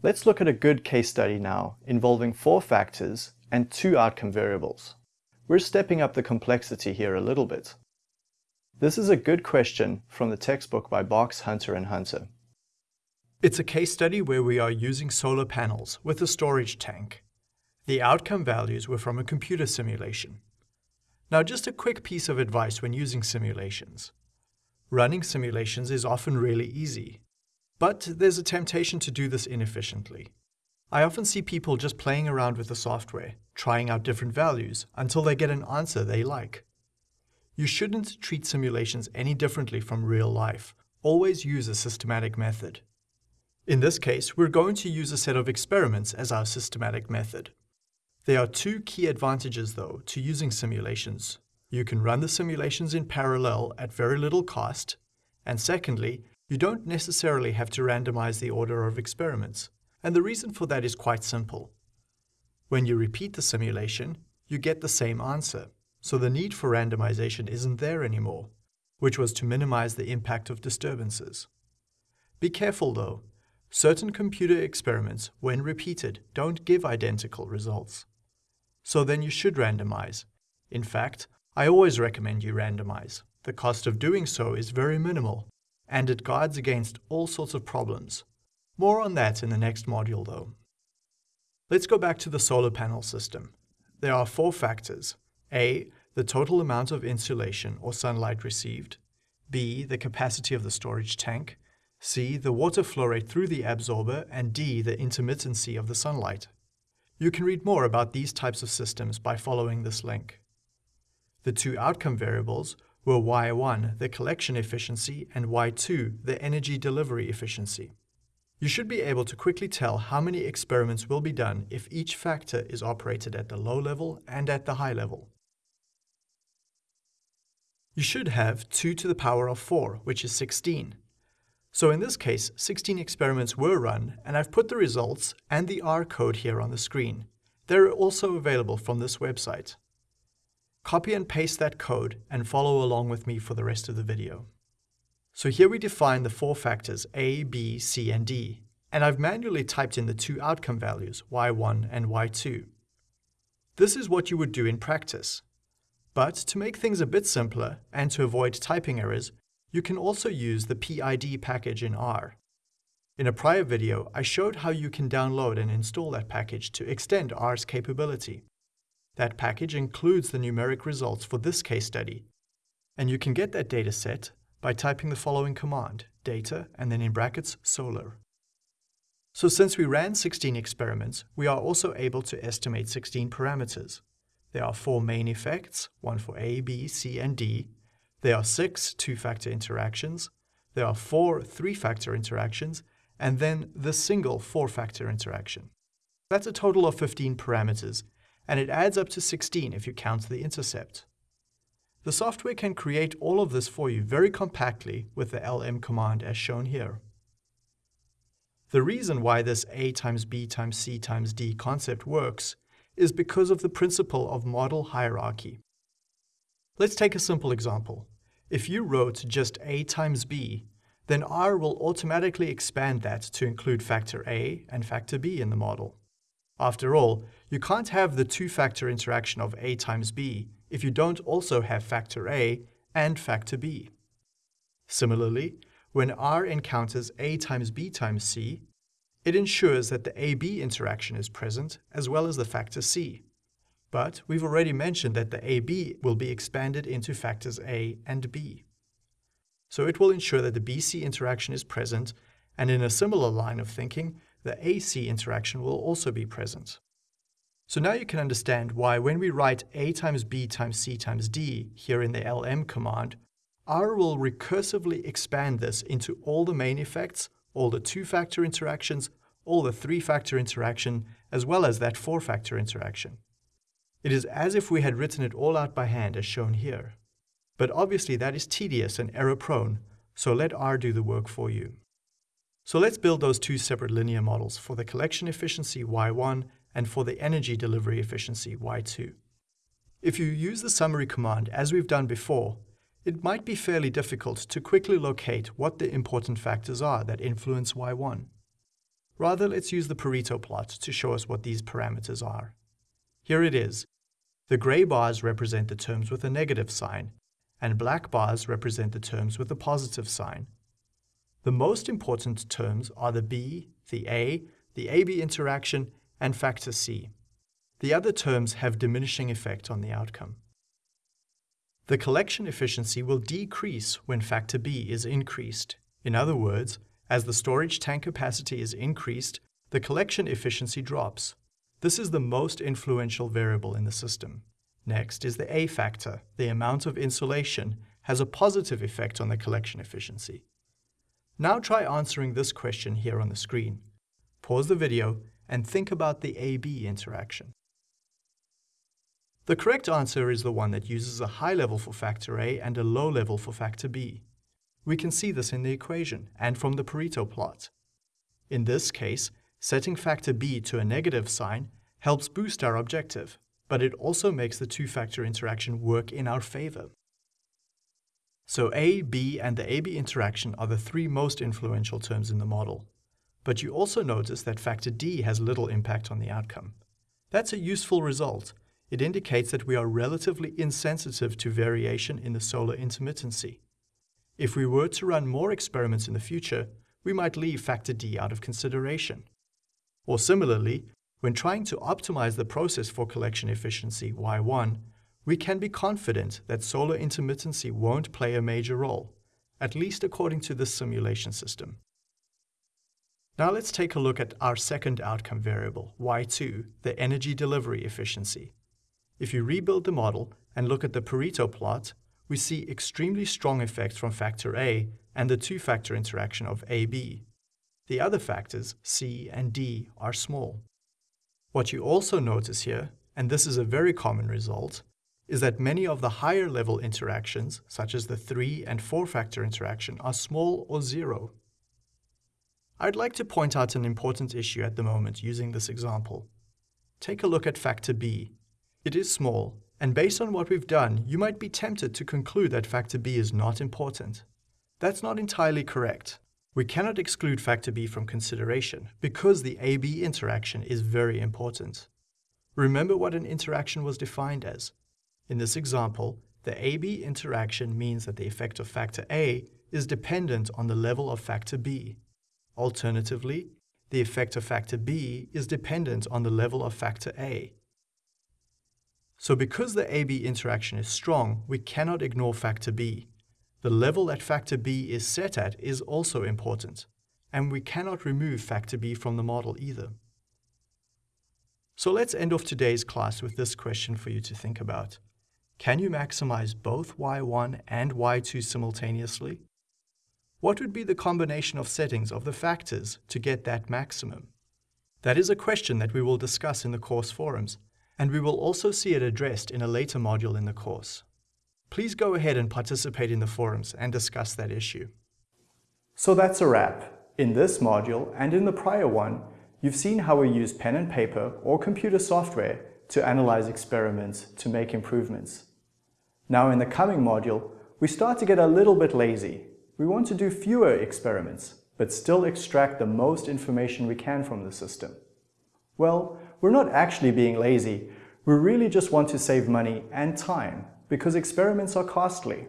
Let's look at a good case study now involving four factors and two outcome variables. We're stepping up the complexity here a little bit. This is a good question from the textbook by Box, Hunter and Hunter. It's a case study where we are using solar panels with a storage tank. The outcome values were from a computer simulation. Now just a quick piece of advice when using simulations. Running simulations is often really easy, but there's a temptation to do this inefficiently. I often see people just playing around with the software, trying out different values until they get an answer they like. You shouldn't treat simulations any differently from real life. Always use a systematic method. In this case, we're going to use a set of experiments as our systematic method. There are two key advantages, though, to using simulations. You can run the simulations in parallel at very little cost, and secondly, you don't necessarily have to randomize the order of experiments. And the reason for that is quite simple. When you repeat the simulation, you get the same answer, so the need for randomization isn't there anymore, which was to minimize the impact of disturbances. Be careful though, certain computer experiments, when repeated, don't give identical results so then you should randomize. In fact, I always recommend you randomize. The cost of doing so is very minimal, and it guards against all sorts of problems. More on that in the next module though. Let's go back to the solar panel system. There are four factors. A, the total amount of insolation or sunlight received. B, the capacity of the storage tank. C, the water flow rate through the absorber. And D, the intermittency of the sunlight. You can read more about these types of systems by following this link. The two outcome variables were Y1, the collection efficiency, and Y2, the energy delivery efficiency. You should be able to quickly tell how many experiments will be done if each factor is operated at the low level and at the high level. You should have 2 to the power of 4, which is 16, so in this case, 16 experiments were run, and I've put the results and the R code here on the screen. They're also available from this website. Copy and paste that code and follow along with me for the rest of the video. So here we define the four factors A, B, C, and D, and I've manually typed in the two outcome values, y1 and y2. This is what you would do in practice. But to make things a bit simpler and to avoid typing errors, you can also use the PID package in R. In a prior video, I showed how you can download and install that package to extend R's capability. That package includes the numeric results for this case study, and you can get that data set by typing the following command, data, and then in brackets, solar. So since we ran 16 experiments, we are also able to estimate 16 parameters. There are four main effects, one for A, B, C, and D, there are six two-factor interactions, there are four three-factor interactions, and then the single four-factor interaction. That's a total of 15 parameters, and it adds up to 16 if you count the intercept. The software can create all of this for you very compactly with the lm command as shown here. The reason why this A times B times C times D concept works is because of the principle of model hierarchy. Let's take a simple example. If you wrote just A times B, then R will automatically expand that to include factor A and factor B in the model. After all, you can't have the two-factor interaction of A times B if you don't also have factor A and factor B. Similarly, when R encounters A times B times C, it ensures that the AB interaction is present as well as the factor C. But we've already mentioned that the AB will be expanded into factors A and B. So it will ensure that the BC interaction is present, and in a similar line of thinking, the AC interaction will also be present. So now you can understand why when we write A times B times C times D here in the LM command, R will recursively expand this into all the main effects, all the two-factor interactions, all the three-factor interaction, as well as that four-factor interaction. It is as if we had written it all out by hand as shown here. But obviously that is tedious and error-prone, so let R do the work for you. So let's build those two separate linear models for the collection efficiency Y1 and for the energy delivery efficiency Y2. If you use the summary command as we've done before, it might be fairly difficult to quickly locate what the important factors are that influence Y1. Rather, let's use the Pareto plot to show us what these parameters are. Here it is. The grey bars represent the terms with a negative sign, and black bars represent the terms with a positive sign. The most important terms are the B, the A, the AB interaction, and factor C. The other terms have diminishing effect on the outcome. The collection efficiency will decrease when factor B is increased. In other words, as the storage tank capacity is increased, the collection efficiency drops. This is the most influential variable in the system. Next is the A factor. The amount of insolation has a positive effect on the collection efficiency. Now try answering this question here on the screen. Pause the video and think about the AB interaction. The correct answer is the one that uses a high level for factor A and a low level for factor B. We can see this in the equation and from the Pareto plot. In this case, setting factor B to a negative sign helps boost our objective, but it also makes the two-factor interaction work in our favor. So A, B, and the AB interaction are the three most influential terms in the model. But you also notice that factor D has little impact on the outcome. That's a useful result. It indicates that we are relatively insensitive to variation in the solar intermittency. If we were to run more experiments in the future, we might leave factor D out of consideration. Or similarly, when trying to optimize the process for collection efficiency Y1, we can be confident that solar intermittency won't play a major role, at least according to this simulation system. Now let's take a look at our second outcome variable, Y2, the energy delivery efficiency. If you rebuild the model and look at the Pareto plot, we see extremely strong effects from factor A and the two-factor interaction of AB. The other factors, C and D, are small. What you also notice here, and this is a very common result, is that many of the higher level interactions, such as the 3 and 4-factor interaction, are small or zero. I'd like to point out an important issue at the moment using this example. Take a look at factor B. It is small, and based on what we've done, you might be tempted to conclude that factor B is not important. That's not entirely correct. We cannot exclude factor B from consideration because the AB interaction is very important. Remember what an interaction was defined as. In this example, the AB interaction means that the effect of factor A is dependent on the level of factor B. Alternatively, the effect of factor B is dependent on the level of factor A. So because the AB interaction is strong, we cannot ignore factor B. The level that factor B is set at is also important, and we cannot remove factor B from the model either. So let's end off today's class with this question for you to think about. Can you maximize both Y1 and Y2 simultaneously? What would be the combination of settings of the factors to get that maximum? That is a question that we will discuss in the course forums, and we will also see it addressed in a later module in the course. Please go ahead and participate in the forums and discuss that issue. So that's a wrap. In this module and in the prior one, you've seen how we use pen and paper or computer software to analyze experiments to make improvements. Now in the coming module, we start to get a little bit lazy. We want to do fewer experiments, but still extract the most information we can from the system. Well, we're not actually being lazy. We really just want to save money and time because experiments are costly.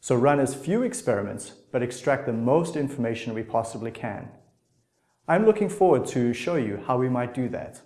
So run as few experiments, but extract the most information we possibly can. I'm looking forward to show you how we might do that.